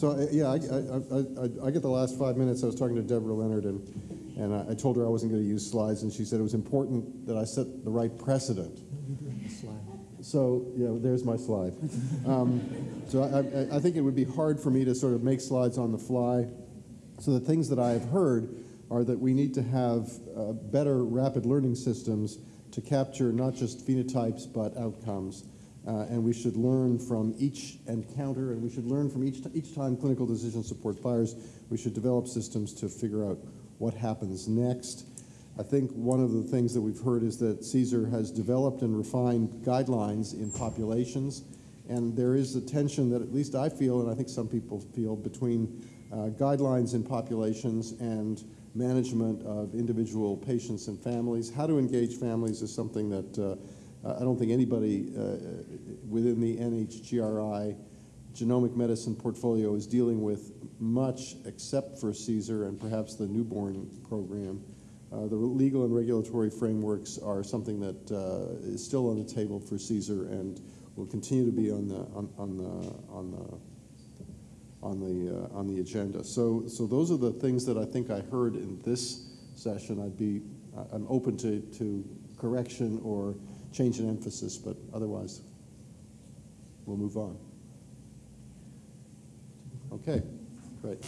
So, uh, yeah, I, I, I, I- get the last five minutes. I was talking to Deborah Leonard, and, and I- told her I wasn't going to use slides, and she said it was important that I set the right precedent. So, yeah, there's my slide. Um, so I, I, I think it would be hard for me to sort of make slides on the fly. So the things that I have heard are that we need to have uh, better rapid learning systems to capture not just phenotypes but outcomes. Uh, and we should learn from each encounter, and we should learn from each, each time clinical decision support fires. We should develop systems to figure out what happens next. I think one of the things that we've heard is that CSER has developed and refined guidelines in populations, and there is a tension that at least I feel, and I think some people feel, between uh, guidelines in populations and management of individual patients and families. How to engage families is something that uh, I don't think anybody uh, within the NHGRI genomic medicine portfolio is dealing with much except for CSER and perhaps the newborn program. Uh, the legal and regulatory frameworks are something that uh, is still on the table for CSER and will continue to be on the on, on the on the on the uh, on the agenda. So so those are the things that I think I heard in this session. I'd be I'm open to to correction or change in emphasis, but otherwise we'll move on. Okay, great.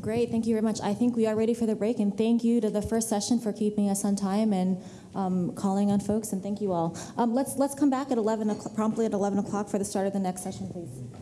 Great, thank you very much. I think we are ready for the break, and thank you to the first session for keeping us on time and um, calling on folks, and thank you all. Um, let's let's come back at 11 promptly at 11 o'clock for the start of the next session, please.